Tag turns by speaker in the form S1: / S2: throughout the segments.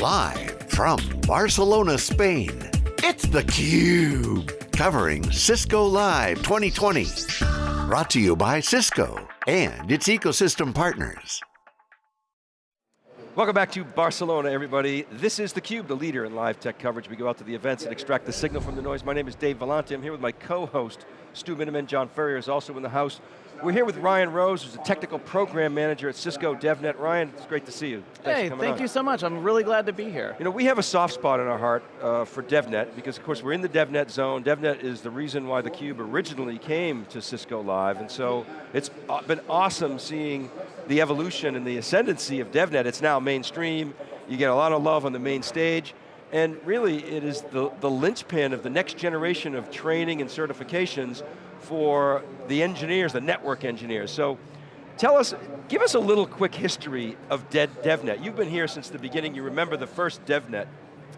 S1: Live from Barcelona, Spain, it's theCUBE. Covering Cisco Live 2020. Brought to you by Cisco and its ecosystem partners.
S2: Welcome back to Barcelona, everybody. This is theCUBE, the leader in live tech coverage. We go out to the events and extract the signal from the noise. My name is Dave Vellante. I'm here with my co-host, Stu Miniman. John Furrier is also in the house. We're here with Ryan Rose, who's a technical program manager at Cisco DevNet. Ryan, it's great to see you.
S3: Thanks hey, thank
S2: on.
S3: you so much. I'm really glad to be here.
S2: You know, we have a soft spot in our heart uh, for DevNet because of course we're in the DevNet zone. DevNet is the reason why theCUBE originally came to Cisco Live, and so it's been awesome seeing the evolution and the ascendancy of DevNet. It's now mainstream. You get a lot of love on the main stage. And really, it is the, the linchpin of the next generation of training and certifications for the engineers, the network engineers. So tell us, give us a little quick history of DevNet. You've been here since the beginning, you remember the first DevNet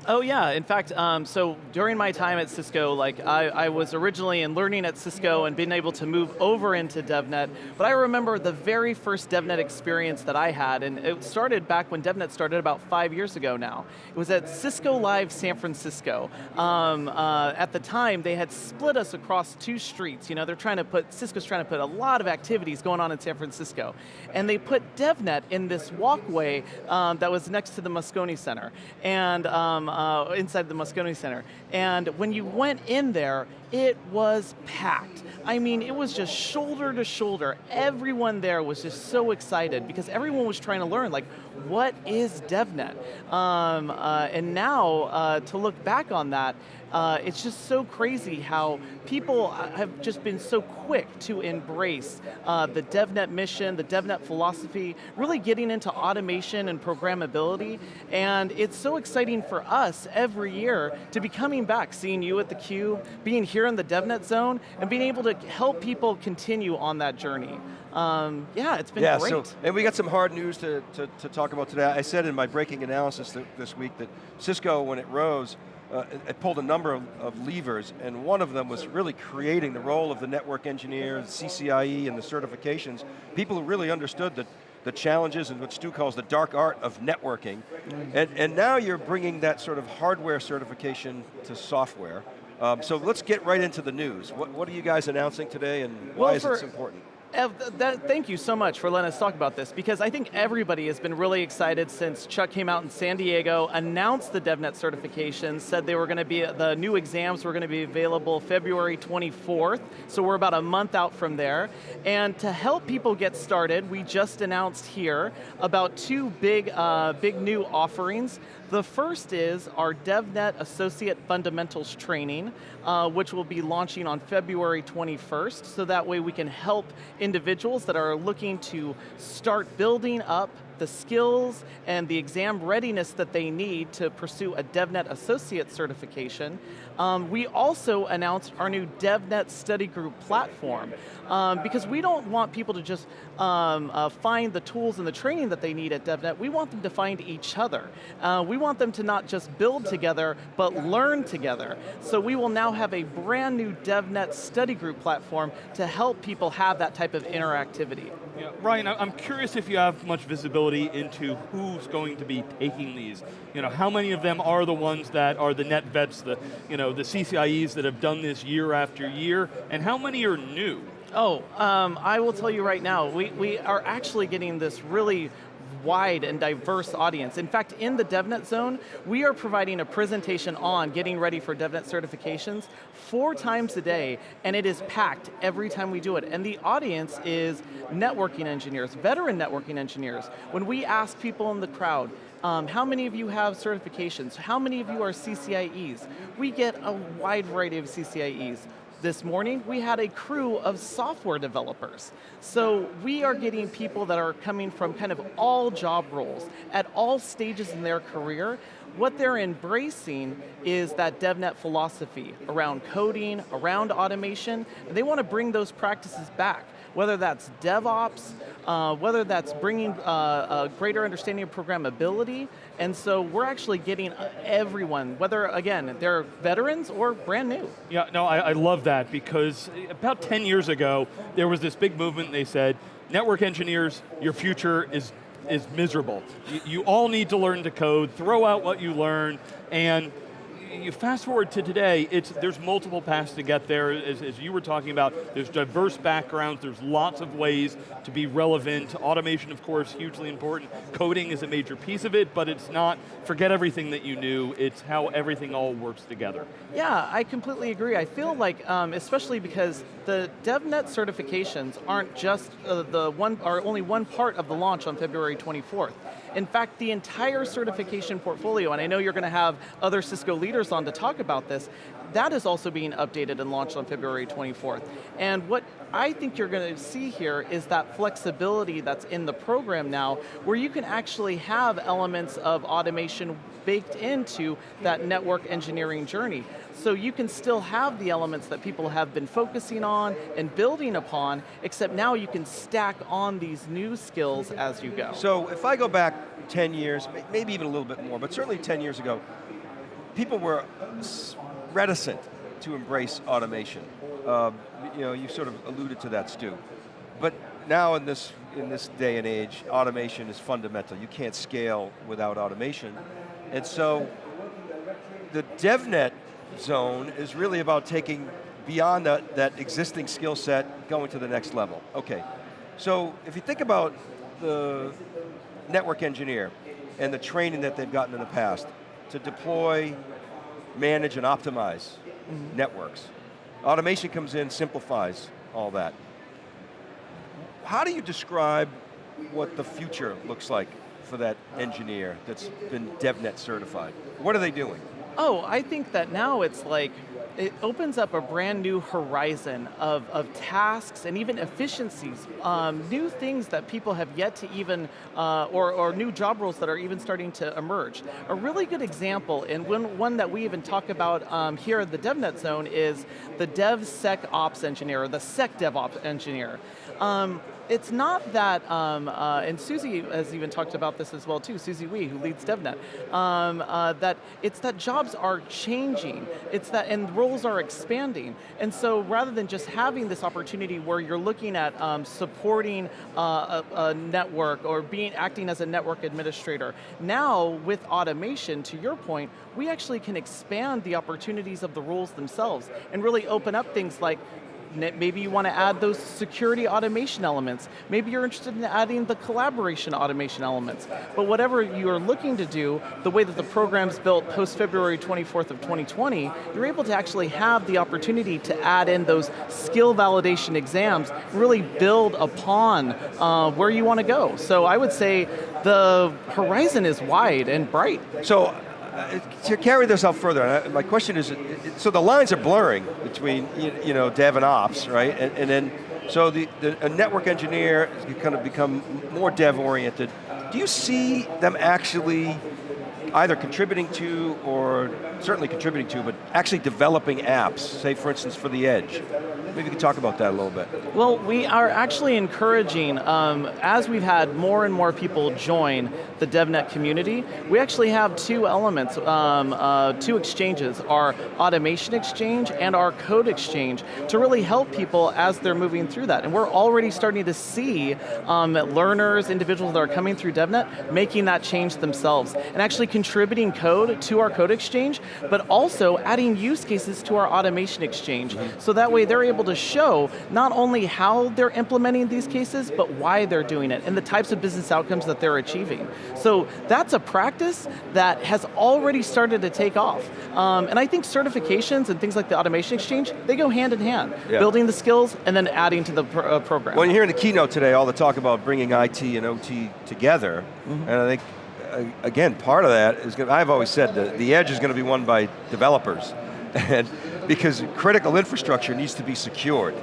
S3: Oh yeah, in fact, um, so during my time at Cisco, like I, I, was originally in learning at Cisco and being able to move over into DevNet, but I remember the very first DevNet experience that I had, and it started back when DevNet started about five years ago now. It was at Cisco Live San Francisco. Um, uh, at the time, they had split us across two streets. You know, they're trying to put, Cisco's trying to put a lot of activities going on in San Francisco. And they put DevNet in this walkway um, that was next to the Moscone Center. And uh, inside the Moscone Center. And when you went in there, it was packed. I mean, it was just shoulder to shoulder. Everyone there was just so excited because everyone was trying to learn, like, what is DevNet? Um, uh, and now, uh, to look back on that, uh, it's just so crazy how people have just been so quick to embrace uh, the DevNet mission, the DevNet philosophy, really getting into automation and programmability, and it's so exciting for us every year to be coming back, seeing you at the theCUBE, being here in the DevNet zone, and being able to help people continue on that journey. Um, yeah, it's been
S2: yeah,
S3: great.
S2: So, and we got some hard news to, to, to talk about today. I said in my breaking analysis th this week that Cisco, when it rose, uh, it, it, pulled a number of, of, levers, and one of them was really creating the role of the network engineer, the CCIE, and the certifications. People who really understood the, the challenges and what Stu calls the dark art of networking. Mm. And, and now you're bringing that sort of hardware certification to software. Um, so let's get right into the news. What, what are you guys announcing today and why well, is it important?
S3: Ev, that, thank you so much for letting us talk about this because I think everybody has been really excited since Chuck came out in San Diego, announced the DevNet certification, said they were going to be, the new exams were going to be available February 24th, so we're about a month out from there. And to help people get started, we just announced here about two big, uh, big new offerings. The first is our DevNet Associate Fundamentals Training, uh, which will be launching on February 21st, so that way we can help individuals that are looking to start building up the skills and the exam readiness that they need to pursue a DevNet Associate certification. Um, we also announced our new DevNet Study Group platform um, because we don't want people to just um, uh, find the tools and the training that they need at DevNet, we want them to find each other. Uh, we want them to not just build together, but learn together. So we will now have a brand new DevNet Study Group platform to help people have that type of interactivity.
S4: Yeah, Ryan, I'm curious if you have much visibility into who's going to be taking these. You know, how many of them are the ones that are the net vets, the, you know, the CCIEs that have done this year after year, and how many are new?
S3: Oh, um, I will tell you right now, we, we are actually getting this really wide and diverse audience. In fact, in the DevNet zone, we are providing a presentation on getting ready for DevNet certifications four times a day, and it is packed every time we do it. And the audience is networking engineers, veteran networking engineers. When we ask people in the crowd, um, how many of you have certifications? How many of you are CCIEs? We get a wide variety of CCIEs this morning, we had a crew of software developers. So we are getting people that are coming from kind of all job roles, at all stages in their career. What they're embracing is that DevNet philosophy around coding, around automation, and they want to bring those practices back whether that's DevOps, uh, whether that's bringing uh, a greater understanding of programmability, and so we're actually getting everyone, whether, again, they're veterans or brand new.
S4: Yeah, no, I, I love that because about 10 years ago, there was this big movement, they said, network engineers, your future is is miserable. You, you all need to learn to code, throw out what you learn, and you fast forward to today, it's, there's multiple paths to get there, as, as, you were talking about, there's diverse backgrounds, there's lots of ways to be relevant. Automation, of course, hugely important. Coding is a major piece of it, but it's not, forget everything that you knew, it's how everything all works together.
S3: Yeah, I completely agree. I feel like, um, especially because the DevNet certifications aren't just uh, the one, are only one part of the launch on February 24th. In fact, the entire certification portfolio, and I know you're going to have other Cisco leaders on to talk about this, that is also being updated and launched on February 24th. And what I think you're going to see here is that flexibility that's in the program now, where you can actually have elements of automation baked into that network engineering journey. So you can still have the elements that people have been focusing on and building upon, except now you can stack on these new skills as you go.
S2: So if I go back 10 years, maybe even a little bit more, but certainly 10 years ago, people were reticent to embrace automation. Uh, you know, you sort of alluded to that, Stu. But now in this, in this day and age, automation is fundamental. You can't scale without automation. And so, the DevNet zone is really about taking beyond that, that existing skill set, going to the next level. Okay, so if you think about the network engineer and the training that they've gotten in the past to deploy manage and optimize mm -hmm. networks. Automation comes in, simplifies all that. How do you describe what the future looks like for that engineer that's been DevNet certified? What are they doing?
S3: Oh, I think that now it's like, it opens up a brand new horizon of, of tasks and even efficiencies, um, new things that people have yet to even, uh, or, or new job roles that are even starting to emerge. A really good example, and one, one that we even talk about um, here at the DevNet Zone is the DevSecOps engineer, or the SecDevOps engineer. Um, it's not that, um, uh, and Susie has even talked about this as well too, Susie Wee, who leads DevNet, um, uh, that it's that jobs are changing, it's that, and roles are expanding. And so rather than just having this opportunity where you're looking at um, supporting uh, a, a network or being acting as a network administrator, now with automation, to your point, we actually can expand the opportunities of the roles themselves and really open up things like maybe you want to add those security automation elements. Maybe you're interested in adding the collaboration automation elements. But whatever you're looking to do, the way that the program's built post February 24th of 2020, you're able to actually have the opportunity to add in those skill validation exams, really build upon uh, where you want to go. So I would say the horizon is wide and bright.
S2: So Uh, to carry this out further, uh, my question is, so the lines are blurring between you know dev and ops, right? And, and then, so the, the network engineer is kind of become more dev oriented. Do you see them actually either contributing to or certainly contributing to, but actually developing apps, say for instance for the edge. Maybe you could talk about that a little bit.
S3: Well, we are actually encouraging, um, as we've had more and more people join the DevNet community, we actually have two elements, um, uh, two exchanges, our automation exchange and our code exchange, to really help people as they're moving through that. And we're already starting to see um, learners, individuals that are coming through DevNet, making that change themselves, and actually contributing code to our code exchange but also adding use cases to our automation exchange. So that way they're able to show not only how they're implementing these cases, but why they're doing it, and the types of business outcomes that they're achieving. So that's a practice that has already started to take off. Um, and I think certifications and things like the automation exchange, they go hand in hand. Yeah. Building the skills and then adding to the uh, program.
S2: Well, you're hearing the keynote today all the talk about bringing IT and OT together, mm -hmm. and I think again, part of that is, I've always said that the edge is going to be won by developers. and because critical infrastructure needs to be secured.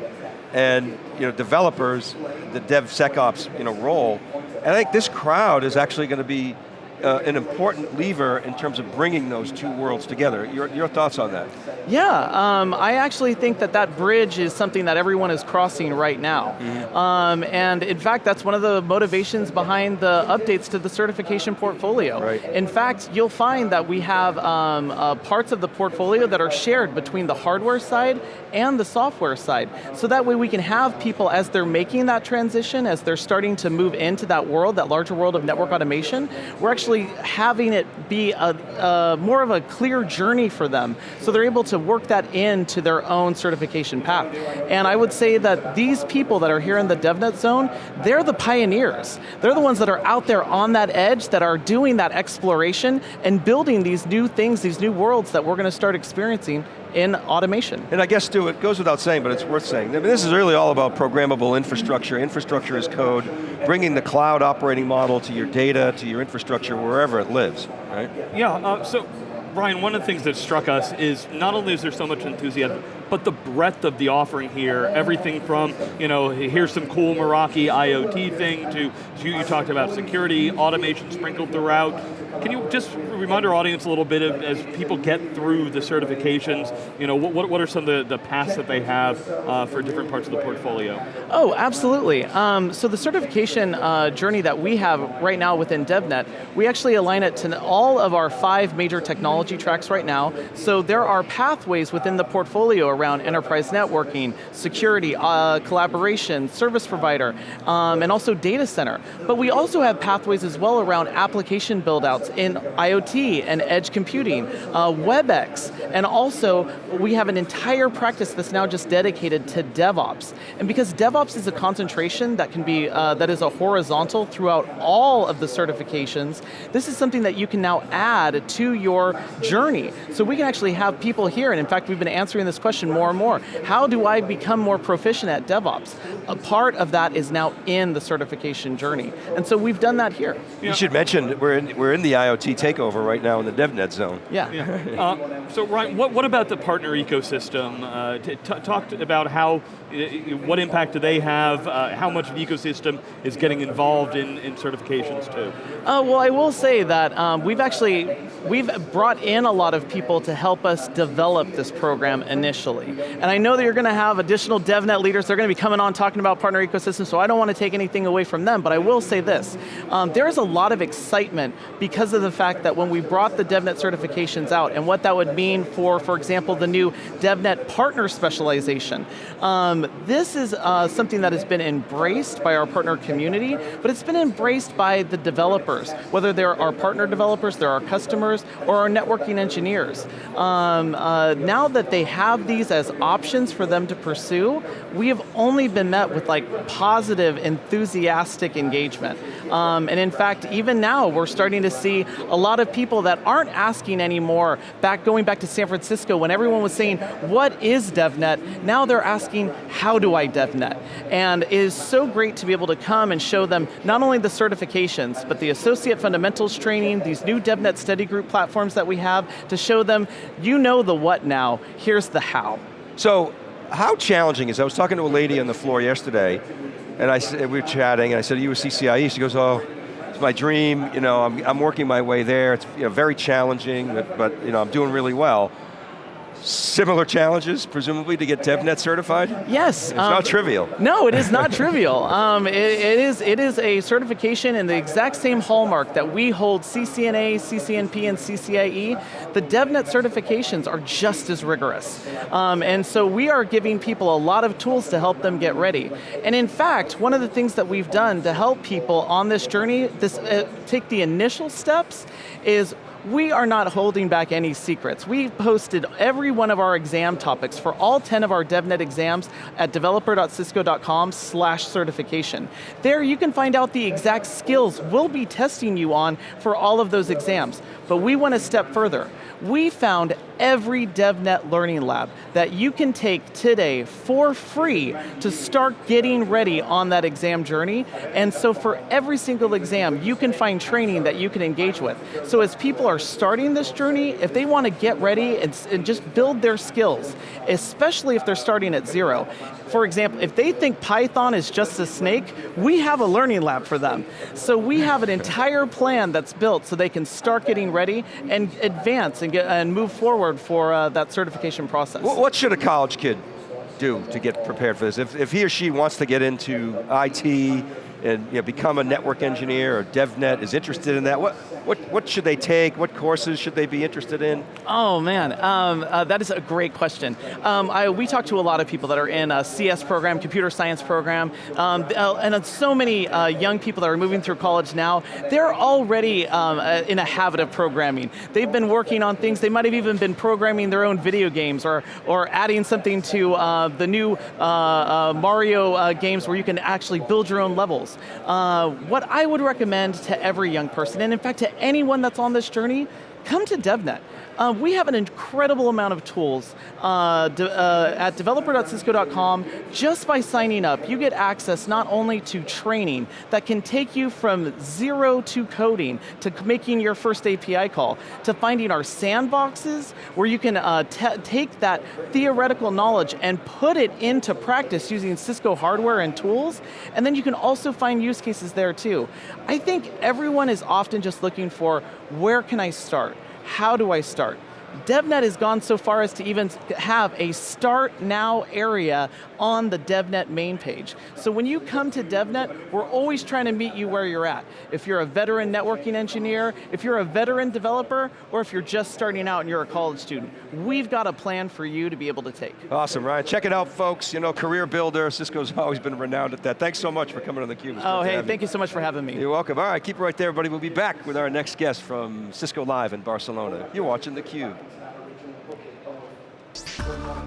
S2: And you know, developers, the DevSecOps you know, role, and I think this crowd is actually going to be uh, an important lever in terms of bringing those two worlds together. Your, your thoughts on that?
S3: Yeah, um, I actually think that that bridge is something that everyone is crossing right now. Mm -hmm. um, and in fact, that's one of the motivations behind the updates to the certification portfolio.
S2: Right.
S3: In fact, you'll find that we have um, uh, parts of the portfolio that are shared between the hardware side and the software side. So that way we can have people, as they're making that transition, as they're starting to move into that world, that larger world of network automation, we're actually having it be a, a more of a clear journey for them. So they're able to work that into their own certification path. And I would say that these people that are here in the DevNet zone, they're the pioneers. They're the ones that are out there on that edge that are doing that exploration and building these new things, these new worlds that we're going to start experiencing in automation.
S2: And I guess, Stu, it goes without saying, but it's worth saying. I mean, this is really all about programmable infrastructure. Infrastructure is code, bringing the cloud operating model to your data, to your infrastructure, wherever it lives, right?
S4: Yeah, uh, so Brian, one of the things that struck us is not only is there so much enthusiasm, but the breadth of the offering here, everything from, you know, here's some cool Meraki IoT thing to, you talked about security, automation sprinkled throughout. Can you just remind our audience a little bit of, as people get through the certifications, you know, what, what are some of the, the paths that they have uh, for different parts of the portfolio?
S3: Oh, absolutely. Um, so the certification uh, journey that we have right now within DevNet, we actually align it to all of our five major technology tracks right now. So there are pathways within the portfolio around enterprise networking, security, uh, collaboration, service provider, um, and also data center. But we also have pathways as well around application in IoT and edge computing, uh, WebEx, and also we have an entire practice that's now just dedicated to DevOps. And because DevOps is a concentration that can be, uh, that is a horizontal throughout all of the certifications, this is something that you can now add to your journey. So we can actually have people here, and in fact we've been answering this question more and more. How do I become more proficient at DevOps? A part of that is now in the certification journey. And so we've done that here.
S2: You should mention, we're in, we're in the IoT takeover right now in the DevNet zone.
S3: Yeah.
S4: yeah. Uh, so Ryan, what, what about the partner ecosystem? Uh, talk about how, what impact do they have, uh, how much of the ecosystem is getting involved in, in certifications too?
S3: Uh, well, I will say that um, we've actually, we've brought in a lot of people to help us develop this program initially. And I know that you're going to have additional DevNet leaders, they're going to be coming on talking about partner ecosystem, so I don't want to take anything away from them, but I will say this, um, there is a lot of excitement because because of the fact that when we brought the DevNet certifications out and what that would mean for, for example, the new DevNet partner specialization. Um, this is uh, something that has been embraced by our partner community, but it's been embraced by the developers, whether they're our partner developers, they're our customers, or our networking engineers. Um, uh, now that they have these as options for them to pursue, we have only been met with like positive, enthusiastic engagement. Um, and in fact, even now, we're starting to see a lot of people that aren't asking anymore, back going back to San Francisco when everyone was saying, what is DevNet? Now they're asking, how do I DevNet? And it is so great to be able to come and show them not only the certifications, but the associate fundamentals training, these new DevNet study group platforms that we have, to show them, you know the what now, here's the how.
S2: So, how challenging is, I was talking to a lady on the floor yesterday, and I, we were chatting, and I said, you a CCIE? She goes, oh, it's my dream, you know, I'm, I'm working my way there. It's you know, very challenging, but, but you know, I'm doing really well. Similar challenges, presumably, to get DevNet certified?
S3: Yes.
S2: It's um, not trivial.
S3: No, it is not trivial. Um, it, it, is, it is a certification in the exact same hallmark that we hold CCNA, CCNP, and CCIE. The DevNet certifications are just as rigorous. Um, and so we are giving people a lot of tools to help them get ready. And in fact, one of the things that we've done to help people on this journey, this uh, take the initial steps, is we are not holding back any secrets. We've posted every one of our exam topics for all 10 of our DevNet exams at developer.cisco.com slash certification. There you can find out the exact skills we'll be testing you on for all of those exams. But we went a step further. We found every DevNet Learning Lab that you can take today for free to start getting ready on that exam journey. And so for every single exam, you can find training that you can engage with. So as people are are starting this journey, if they want to get ready and, and just build their skills, especially if they're starting at zero. For example, if they think Python is just a snake, we have a learning lab for them. So we have an entire plan that's built so they can start getting ready and advance and, get, and move forward for uh, that certification process.
S2: What, should a college kid do to get prepared for this? If, if he or she wants to get into IT, and you know, become a network engineer or DevNet, is interested in that, what, what, what should they take? What courses should they be interested in?
S3: Oh man, um, uh, that is a great question. Um, I, we talk to a lot of people that are in a CS program, computer science program, um, uh, and so many uh, young people that are moving through college now, they're already um, uh, in a habit of programming. They've been working on things, they might have even been programming their own video games or, or adding something to uh, the new uh, Mario games where you can actually build your own levels. What I would recommend to every young person, and in fact to anyone that's on this journey, come to DevNet. Uh, we have an incredible amount of tools uh, de uh, at developer.cisco.com. Just by signing up, you get access not only to training that can take you from zero to coding, to making your first API call, to finding our sandboxes, where you can uh, take that theoretical knowledge and put it into practice using Cisco hardware and tools, and then you can also find use cases there too. I think everyone is often just looking for, where can I start? How do I start? DevNet has gone so far as to even have a start now area on the DevNet main page. So when you come to DevNet, we're always trying to meet you where you're at. If you're a veteran networking engineer, if you're a veteran developer, or if you're just starting out and you're a college student, we've got a plan for you to be able to take.
S2: Awesome, Ryan. Check it out, folks. You know, career builder, Cisco's always been renowned at that. Thanks so much for coming on theCUBE.
S3: Oh, hey, thank you so much for having me.
S2: You're welcome. All right, keep it right there, everybody. We'll be back with our next guest from Cisco Live in Barcelona. You're watching theCUBE. Thank you.